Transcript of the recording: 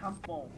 Tá Raspon.